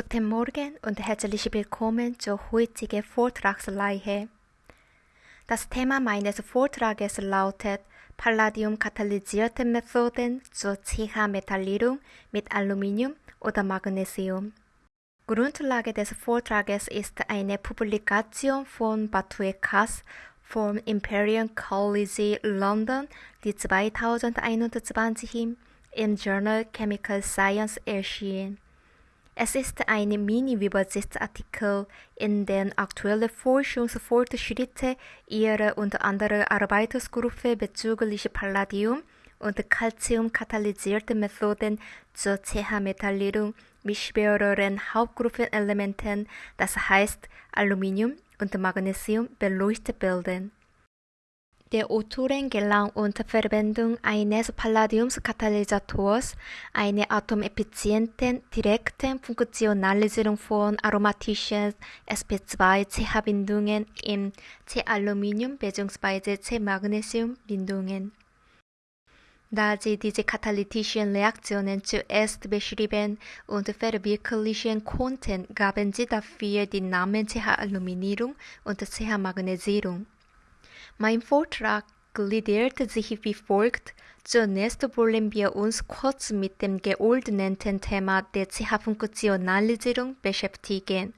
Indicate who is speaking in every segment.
Speaker 1: Guten Morgen und herzlich willkommen zur heutigen Vortragsreihe. Das Thema meines Vortrages lautet Palladium-katalysierte Methoden zur CH-Metallierung mit Aluminium oder Magnesium. Grundlage des Vortrages ist eine Publikation von Batue Kass vom Imperial College London, die 2021 im Journal Chemical Science erschien. Es ist ein Mini-Übersichtsartikel, in dem aktuelle Forschungsfortschritte ihrer und anderer Arbeitsgruppe bezüglich Palladium und Calcium-katalysierte Methoden zur CH-Metallierung mit schwereren Hauptgruppenelementen, das heißt Aluminium und Magnesium, beleuchtet bilden. Der Autoren gelang unter Verwendung eines Palladiumskatalysators eine atomeffiziente direkte Funktionalisierung von aromatischen sp2-CH-Bindungen in C-Aluminium bzw. C-Magnesium-Bindungen. Da sie diese katalytischen Reaktionen zuerst beschrieben und verwirklichen konnten, gaben sie dafür die Namen CH-Aluminierung und CH-Magnesierung. Mein Vortrag gliedert sich wie folgt. Zunächst wollen wir uns kurz mit dem geordneten Thema der CH-Funktionalisierung beschäftigen.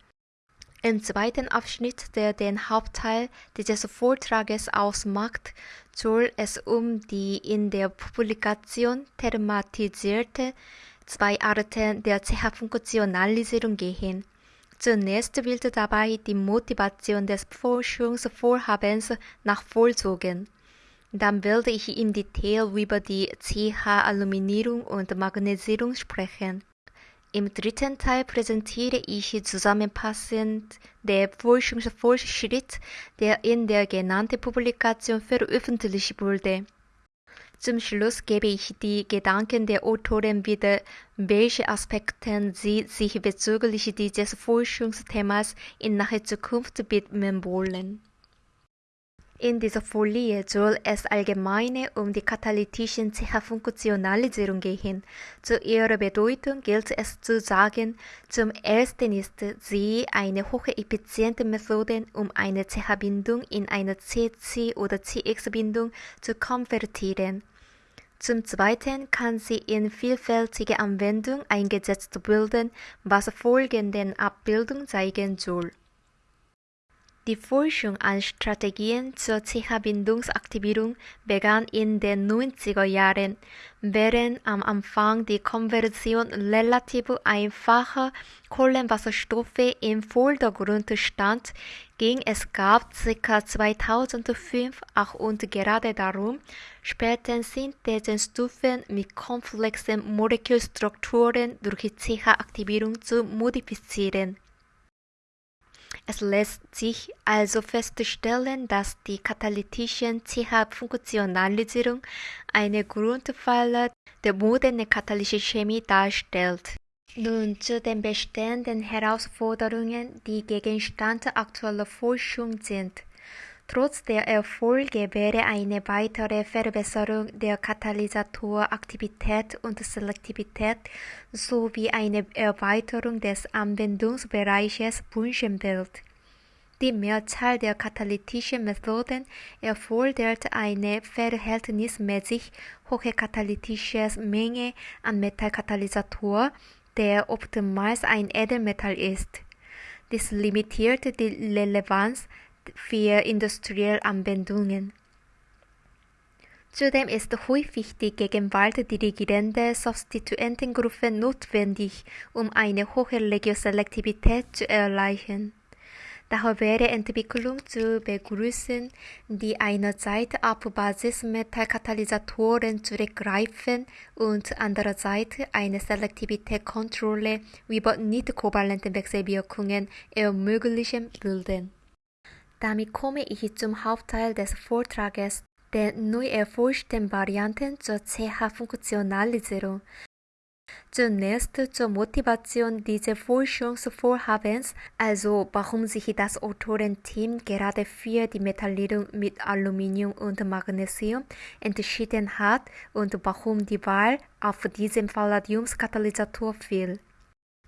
Speaker 1: Im zweiten Abschnitt, der den Hauptteil dieses Vortrages ausmacht, soll es um die in der Publikation thematisierte zwei Arten der CH-Funktionalisierung gehen. Zunächst wird dabei die Motivation des Forschungsvorhabens nachvollzogen. Dann werde ich im Detail über die CH-Aluminierung und Magnesierung sprechen. Im dritten Teil präsentiere ich zusammenfassend den Forschungsfortschritt, der in der genannten Publikation veröffentlicht wurde. Zum Schluss gebe ich die Gedanken der Autoren wieder, welche Aspekte sie sich bezüglich dieses Forschungsthemas in naher Zukunft widmen wollen. In dieser Folie soll es allgemein um die katalytischen CH-Funktionalisierung gehen. Zu ihrer Bedeutung gilt es zu sagen, zum ersten ist sie eine hocheffiziente Methode, um eine CH-Bindung in eine CC- oder CX-Bindung zu konvertieren. Zum Zweiten kann sie in vielfältige Anwendung eingesetzt werden, was folgenden Abbildung zeigen soll. Die Forschung an Strategien zur CH-Bindungsaktivierung begann in den 90er Jahren. Während am Anfang die Konversion relativ einfacher Kohlenwasserstoffe im Vordergrund stand, ging es gab ca. 2005 auch und gerade darum, später Synthesenstufen mit komplexen Molekülstrukturen durch CH-Aktivierung zu modifizieren. Es lässt sich also feststellen, dass die katalytische CH-Funktionalisierung eine Grundpfeiler der modernen katalytischen Chemie darstellt. Nun zu den bestehenden Herausforderungen, die Gegenstand aktueller Forschung sind. Trotz der Erfolge wäre eine weitere Verbesserung der Katalysatoraktivität und Selektivität sowie eine Erweiterung des Anwendungsbereiches wünschenswert. Die Mehrzahl der katalytischen Methoden erfordert eine verhältnismäßig hohe katalytische Menge an Metallkatalysator, der oftmals ein Edelmetall ist. Dies limitiert die Relevanz für industrielle Anwendungen. Zudem ist häufig die Gegenwart dirigierender Substituentengruppen notwendig, um eine hohe Regioselektivität zu erreichen. Daher wäre Entwicklung zu begrüßen, die einerseits auf Basismetallkatalysatoren zurückgreifen und andererseits eine Selektivitätskontrolle über nicht-kovalente Wechselwirkungen ermöglichen würden. Damit komme ich zum Hauptteil des Vortrages, den neu erforschten Varianten zur CH-Funktionalisierung. Zunächst zur Motivation dieses Forschungsvorhabens, also warum sich das Autorenteam gerade für die Metallierung mit Aluminium und Magnesium entschieden hat und warum die Wahl auf diesen Palladiumskatalysator fiel.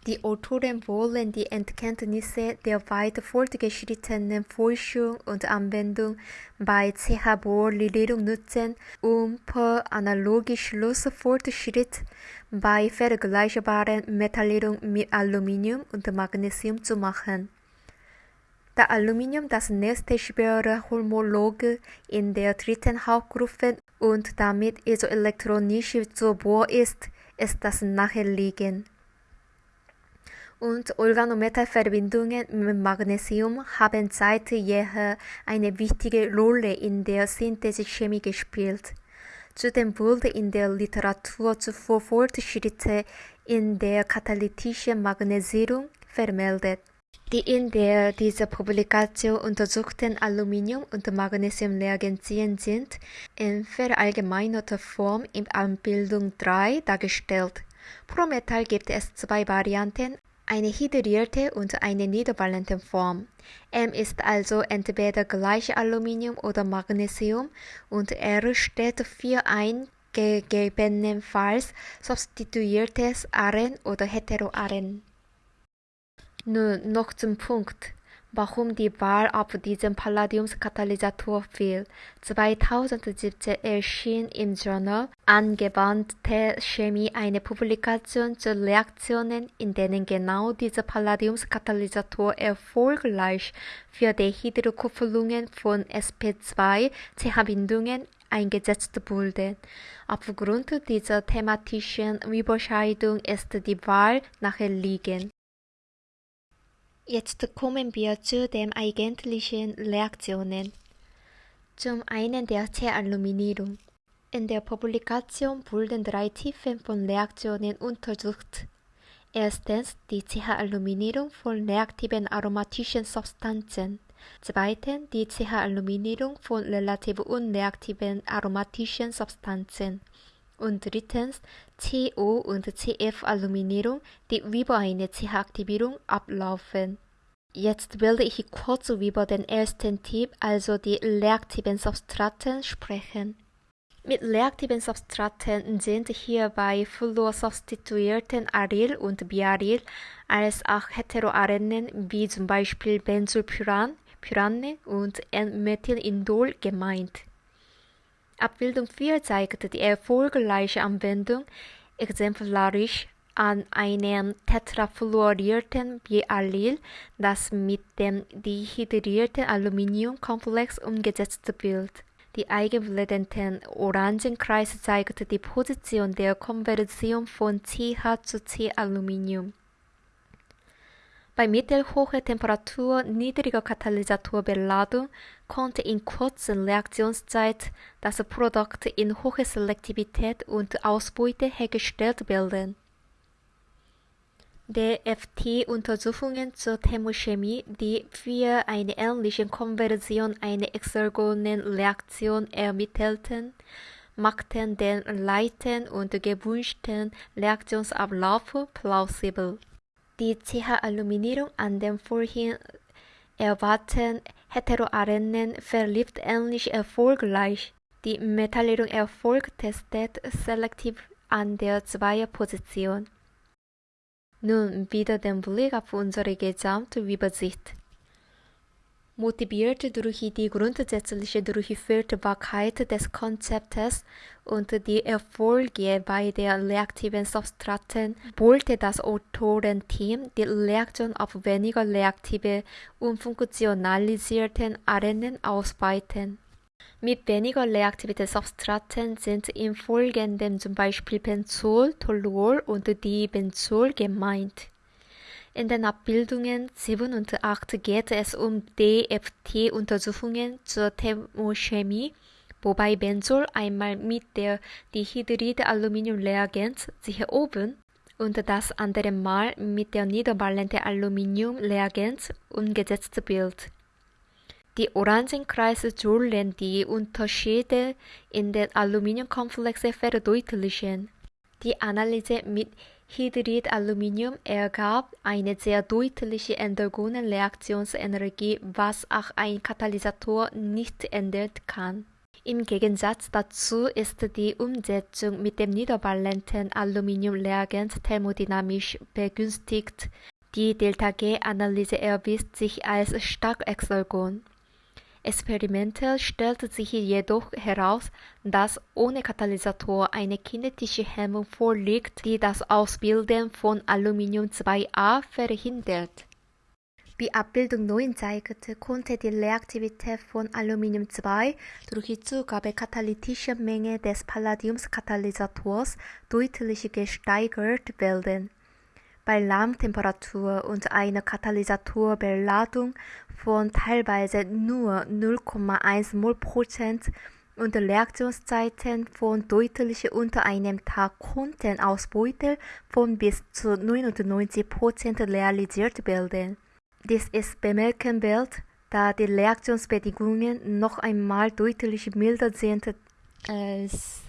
Speaker 1: Die Autoren wollen die Erkenntnisse der weit fortgeschrittenen Forschung und Anwendung bei CH-Bohr-Legierung nutzen, um per Analogie-Schlussfortschritt bei vergleichbaren Metallierung mit Aluminium und Magnesium zu machen. Da Aluminium das nächste schwere Homologe in der dritten Hauptgruppe und damit isoelektronisch zu Bohr ist, ist das naheliegend und Organometallverbindungen mit Magnesium haben seit jeher eine wichtige Rolle in der Synthesechemie gespielt. Zudem wurde in der Literatur zuvor Fortschritte in der katalytischen Magnesierung vermeldet. Die in der dieser Publikation untersuchten Aluminium- und Magnesiumreagenzien sind in verallgemeinerter Form in Abbildung 3 dargestellt. Pro Metall gibt es zwei Varianten, eine hydrierte und eine niederballende Form. M ist also entweder gleich Aluminium oder Magnesium und R steht für ein gegebenenfalls substituiertes Aren oder Heteroaren. Nun noch zum Punkt warum die Wahl auf diesen Palladiumskatalysator fiel. 2017 erschien im Journal Angewandte Chemie eine Publikation zu Reaktionen, in denen genau dieser Palladiumskatalysator erfolgreich für die Hydrokupplungen von sp2-CH-Bindungen eingesetzt wurde. Aufgrund dieser thematischen Überscheidung ist die Wahl naheliegend. Jetzt kommen wir zu den eigentlichen Reaktionen. Zum einen der C-Aluminierung. In der Publikation wurden drei Typen von Reaktionen untersucht. Erstens die CH-Aluminierung von reaktiven aromatischen Substanzen. Zweitens die CH-Aluminierung von relativ unreaktiven aromatischen Substanzen. Und drittens CO- und CF-Aluminierung, die über eine CH-Aktivierung ablaufen. Jetzt werde ich kurz über den ersten Typ, also die reaktiven Substraten, sprechen. Mit reaktiven Substraten sind hierbei fluorsubstituierten Aryl und Biaryl als auch Heteroarenen wie zum Beispiel Benzylpyran, Pyrane und N-Methylindol gemeint. Abbildung 4 zeigt die erfolgreiche Anwendung exemplarisch an einem tetrafluorierten Biaryl, das mit dem dehydrierten Aluminiumkomplex umgesetzt wird. Die eigenblättenden Orangenkreis zeigt die Position der Konversion von CH zu C-Aluminium. Bei mittelhoher Temperatur niedriger Katalysatorbeladung konnte in kurzer Reaktionszeit das Produkt in hoher Selektivität und Ausbeute hergestellt werden. DFT-Untersuchungen zur Thermochemie, die für eine ähnliche Konversion eine exergonen Reaktion ermittelten, machten den leiten und gewünschten Reaktionsablauf plausibel. Die CH-Aluminierung an dem vorhin erwarteten Heteroarenen verlief ähnlich erfolgreich. Die Metallierung erfolgt testet selektiv an der Zweierposition. Nun wieder den Blick auf unsere Gesamtübersicht. Motiviert durch die grundsätzliche Durchführbarkeit des Konzeptes und die Erfolge bei der reaktiven Substraten wollte das Autorenteam die Reaktion auf weniger reaktive und funktionalisierten Arenen ausweiten. Mit weniger reaktiven Substraten sind im Folgenden zum Beispiel Benzol, Toluol und Dibenzol gemeint. In den Abbildungen 7 und 8 geht es um DFT-Untersuchungen zur Thermochemie, wobei Benzol einmal mit der Dihydrid-Aluminium-Reagenz sicher oben und das andere Mal mit der niederballenden Aluminium-Reagenz umgesetzt wird. Die Orangenkreise sollen die Unterschiede in den Aluminiumkomplexen verdeutlichen. Die Analyse mit Hydrid-Aluminium ergab eine sehr deutliche endogene Reaktionsenergie, was auch ein Katalysator nicht ändern kann. Im Gegensatz dazu ist die Umsetzung mit dem niedervalenten Aluminiumreagent thermodynamisch begünstigt. Die Delta-G-Analyse erwies sich als stark exergon. Experimentell stellte sich jedoch heraus, dass ohne Katalysator eine kinetische Hemmung vorliegt, die das Ausbilden von Aluminium 2A verhindert. Wie Abbildung 9 zeigte, konnte die Reaktivität von Aluminium 2 durch die Zugabe katalytischer Menge des Palladiumskatalysators deutlich gesteigert werden. Bei Raumtemperatur und einer Katalysatorbeladung von teilweise nur 0,1 mol Prozent und Reaktionszeiten von deutlich unter einem Tag konnten Ausbeute von bis zu 99 Prozent realisiert werden. Dies ist bemerkenswert, da die Reaktionsbedingungen noch einmal deutlich milder sind als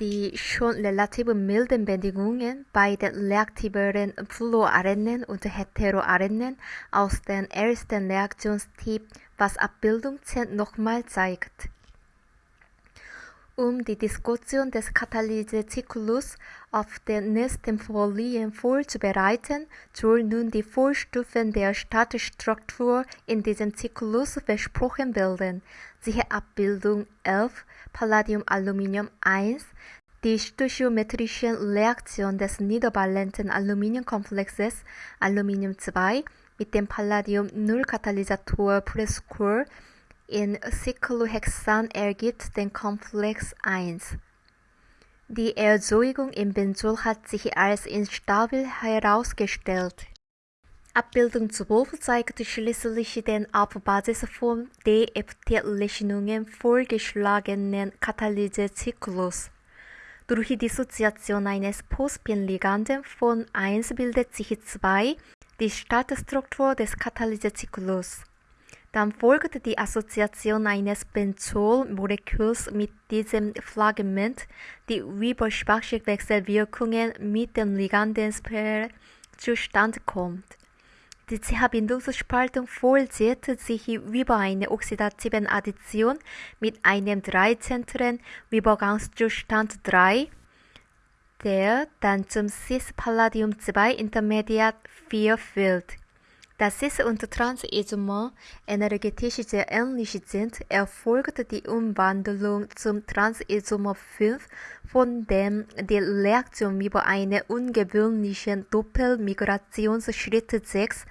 Speaker 1: die schon relativ milden Bedingungen bei den reaktiveren Fluoarenen und Heteroarenen aus dem ersten Reaktionstyp, was Abbildung 10 nochmal zeigt. Um die Diskussion des Katalysezyklus auf den nächsten Folien vorzubereiten, sollen nun die Vorstufen der Startstruktur in diesem Zyklus versprochen werden. Siehe Abbildung 11 Palladium-Aluminium 1 die stoichiometrischen Reaktion des niedervalenten Aluminiumkomplexes Aluminium 2 mit dem Palladium-0-Katalysator Prescore in Cyclohexan ergibt den Komplex 1. Die Erzeugung im Benzol hat sich als instabil herausgestellt. Abbildung 12 zeigt schließlich den auf Basis von DFT-Rechnungen vorgeschlagenen Katalysezyklus. Durch die Dissoziation eines Postpin-Liganden von 1 bildet sich 2 die Startstruktur des Katalysezyklus. Dann folgt die Assoziation eines Benzol-Moleküls mit diesem Fragment, die über Wechselwirkungen mit den Liganden zustande kommt. Die CH-Bindungsspaltung vollzieht sich über eine oxidative Addition mit einem dreizentrigen Übergangszustand 3, der dann zum Cis-Palladium-2-Intermediat 4 führt. Da Cis- und Trans-Isomer energetisch sehr ähnlich sind, erfolgt die Umwandlung zum Trans-Isomer 5, von dem die Reaktion über einen ungewöhnlichen Doppelmigrationsschritt 6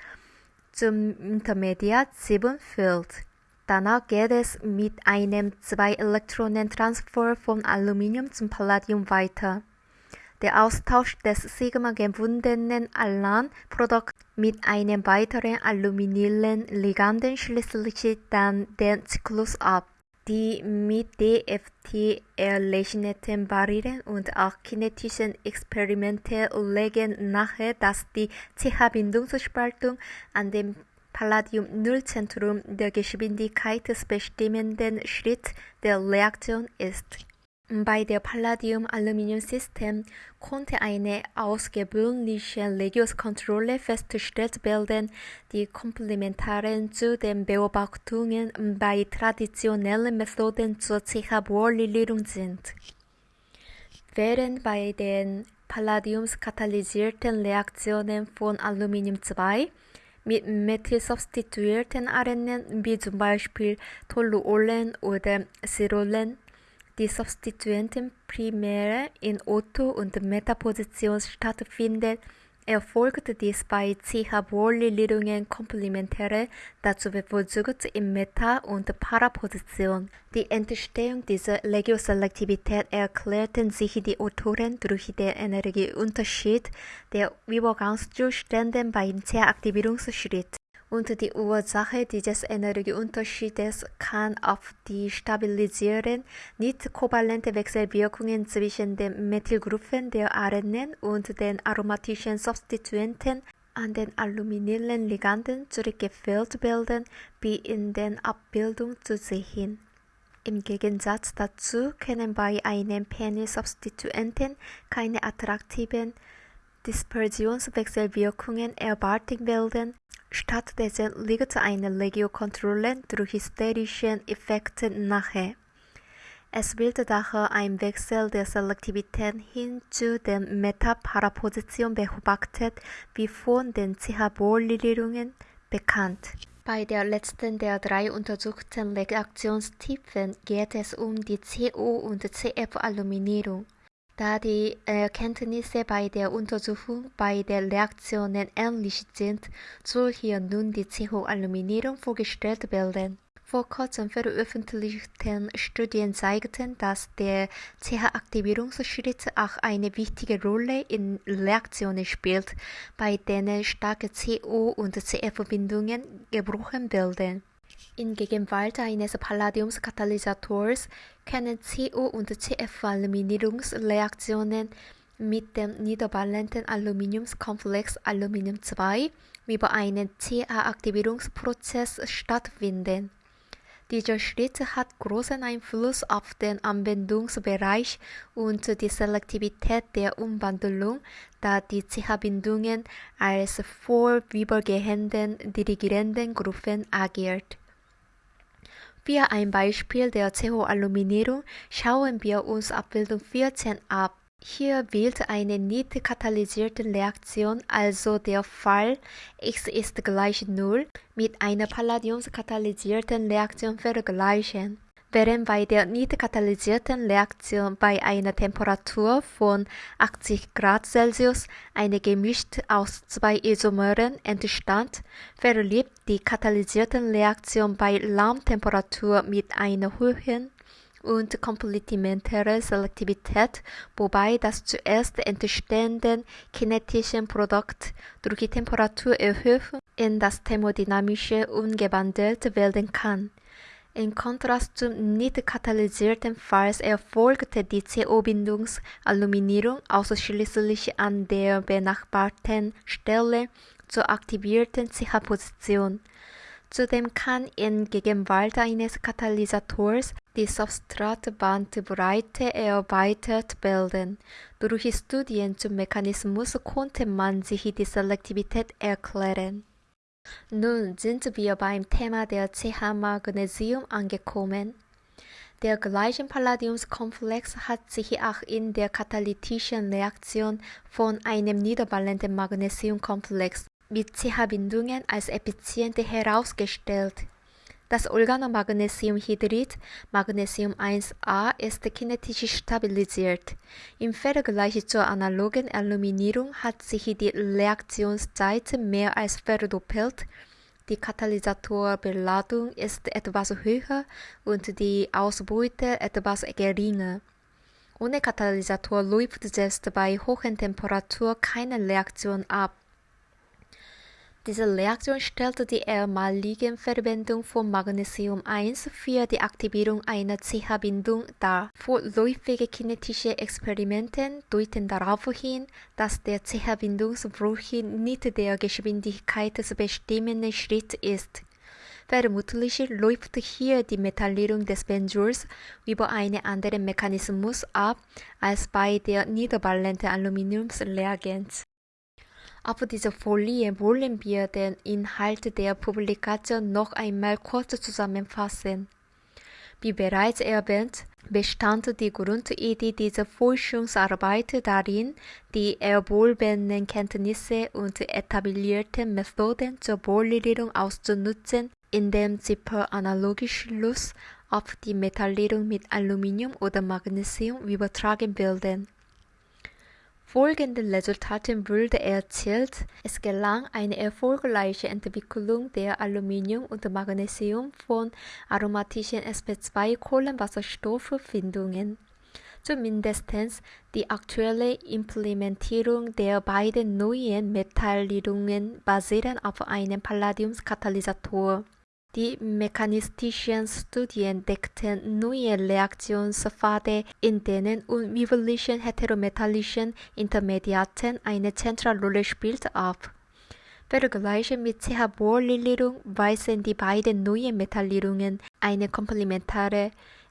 Speaker 1: zum Intermediat 7 führt. Danach geht es mit einem Zwei-Elektronen-Transfer von Aluminium zum Palladium weiter. Der Austausch des sigma-gebundenen Alan-Produkts mit einem weiteren aluminilen Liganden schließlich dann den Zyklus ab. Die mit DFT errechneten Barrieren und auch kinetischen Experimente legen nahe, dass die CH-Bindungsspaltung an dem Palladium-Nullzentrum der geschwindigkeitsbestimmenden Schritt der Reaktion ist. Bei der Palladium-Aluminium-System konnte eine ausgewöhnliche Regiuskontrolle festgestellt werden, die komplementär zu den Beobachtungen bei traditionellen Methoden zur CH-Bohr-Lilierung sind. Während bei den palladiumskatalysierten Reaktionen von Aluminium-2 mit methylsubstituierten Arenen wie zum Beispiel Toluolen oder Sirolen die Substituenten primär in Otto- und Metaposition stattfinden, erfolgt dies bei CH-Bohr-Lilierungen komplementäre, dazu bevorzugt in Meta- und Paraposition. Die Entstehung dieser Regioselektivität erklärten sich die Autoren durch den Energieunterschied der Übergangszustände beim CH-Aktivierungsschritt und die Ursache dieses Energieunterschiedes kann auf die stabilisieren nicht kovalente Wechselwirkungen zwischen den Methylgruppen der Arenen und den aromatischen Substituenten an den aluminilen Liganden zurückgeführt werden, wie in den Abbildungen zu sehen. Im Gegensatz dazu können bei einem Penny-Substituenten keine attraktiven Dispersionswechselwirkungen erwartet werden, Stattdessen liegt eine Regiokontrolle durch hysterischen Effekte nahe. Es wird daher ein Wechsel der Selektivität hin zu der Metaparapposition beobachtet, wie von den CH-Bohr-Legierungen bekannt. Bei der letzten der drei untersuchten Reaktionstypen geht es um die CO- und CF-Aluminierung. Da die Erkenntnisse bei der Untersuchung bei der Reaktionen ähnlich sind, soll hier nun die CO-Aluminierung vorgestellt werden. Vor kurzem veröffentlichten Studien zeigten, dass der CH-Aktivierungsschritt auch eine wichtige Rolle in Reaktionen spielt, bei denen starke CO- und CF-Bindungen gebrochen werden. In Gegenwart eines Palladiumskatalysators können CO- und CF-Aluminierungsreaktionen mit dem niedervalenten Aluminiumskomplex Aluminium II über einen CA-Aktivierungsprozess stattfinden. Dieser Schritt hat großen Einfluss auf den Anwendungsbereich und die Selektivität der Umwandlung, da die CH-Bindungen als vorübergehenden dirigierenden Gruppen agiert. Für ein Beispiel der CO-Aluminierung schauen wir uns Abbildung 14 ab. Hier wird eine nicht katalysierte Reaktion, also der Fall x ist gleich 0, mit einer palladiumskatalysierten Reaktion vergleichen. Während bei der nicht katalysierten Reaktion bei einer Temperatur von 80 Grad Celsius eine gemischt aus zwei Isomeren entstand, verlief die katalysierte Reaktion bei Raumtemperatur mit einer hohen und komplementäre Selektivität, wobei das zuerst entstehende kinetische Produkt durch die Temperaturerhöhung in das thermodynamische umgewandelt werden kann. In Kontrast zum nicht katalysierten Fall erfolgte die CO-Bindungsaluminierung ausschließlich an der benachbarten Stelle zur aktivierten CH-Position. Zudem kann in Gegenwart eines Katalysators die Substratbandbreite erweitert werden. Durch Studien zum Mechanismus konnte man sich die Selektivität erklären. Nun sind wir beim Thema der CH-Magnesium angekommen. Der gleiche Palladiumskomplex hat sich auch in der katalytischen Reaktion von einem niedervalenten Magnesiumkomplex mit CH-Bindungen als effizient herausgestellt. Das Organomagnesiumhydrid Magnesium 1A ist kinetisch stabilisiert. Im Vergleich zur analogen Aluminierung hat sich die Reaktionszeit mehr als verdoppelt. Die Katalysatorbeladung ist etwas höher und die Ausbeute etwas geringer. Ohne Katalysator läuft selbst bei hohen Temperaturen keine Reaktion ab. Diese Reaktion stellt die erstmalige Verwendung von Magnesium 1 für die Aktivierung einer CH-Bindung dar. Vorläufige kinetische Experimente deuten darauf hin, dass der CH-Bindungsbruch nicht der geschwindigkeitsbestimmende Schritt ist. Vermutlich läuft hier die Metallierung des Benzols über einen anderen Mechanismus ab als bei der niedervalenten Aluminiumsreagenz. Auf dieser Folie wollen wir den Inhalt der Publikation noch einmal kurz zusammenfassen. Wie bereits erwähnt, bestand die Grundidee dieser Forschungsarbeit darin, die erworbenen Kenntnisse und etablierten Methoden zur Bohrlegierung auszunutzen, indem sie per Analogieschluss auf die Metallierung mit Aluminium oder Magnesium übertragen werden. Folgende Resultate wurde erzielt: Es gelang eine erfolgreiche Entwicklung der Aluminium und Magnesium von aromatischen sp2-Kohlenwasserstoff-Bindungen. Zumindest die aktuelle Implementierung der beiden neuen Metallierungen basieren auf einem Palladiumskatalysator. Die mechanistischen Studien deckten neue Reaktionspfade, in denen unübliche heterometallischen Intermediaten eine zentrale Rolle spielt, ab. Vergleiche mit CH-Bohr-Legierung weisen die beiden neuen Metallierungen eine komplementäre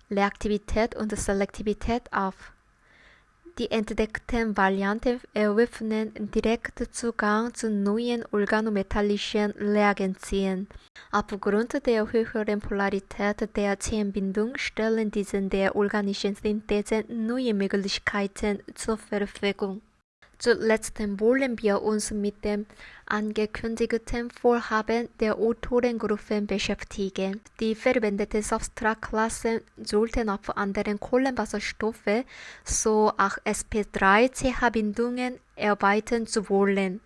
Speaker 1: Reaktivität und Selektivität auf. Die entdeckten Varianten eröffnen direkt Zugang zu neuen organometallischen Reagenzien. Aufgrund der höheren Polarität der Zellbindung stellen diese der organischen Synthese neue Möglichkeiten zur Verfügung. Zuletzt wollen wir uns mit dem angekündigten Vorhaben der Autorengruppen beschäftigen. Die verwendeten Substratklassen sollten auf anderen Kohlenwasserstoffe, so auch sp3-CH-Bindungen, erweitern zu wollen.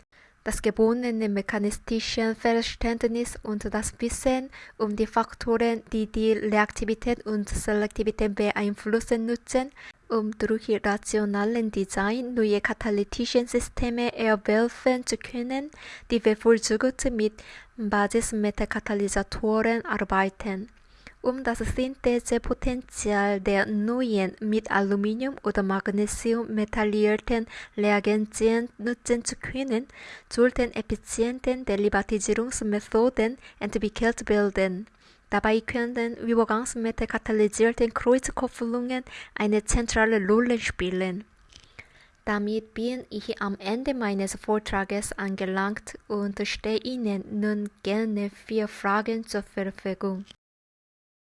Speaker 1: Das gewonnene mechanistische Verständnis und das Wissen um die Faktoren, die die Reaktivität und Selektivität beeinflussen, nutzen, um durch rationalen Design neue katalytische Systeme erwerben zu können, die bevorzugt mit Basismetakatalysatoren arbeiten. Um das Synthesepotenzial der neuen mit Aluminium oder Magnesium metallierten Reagenzien nutzen zu können, sollten effiziente Derivatisierungsmethoden entwickelt werden. Dabei können Übergangs mit katalysierten Kreuzkopplungen eine zentrale Rolle spielen. Damit bin ich am Ende meines Vortrages angelangt und stehe Ihnen nun gerne vier Fragen zur Verfügung.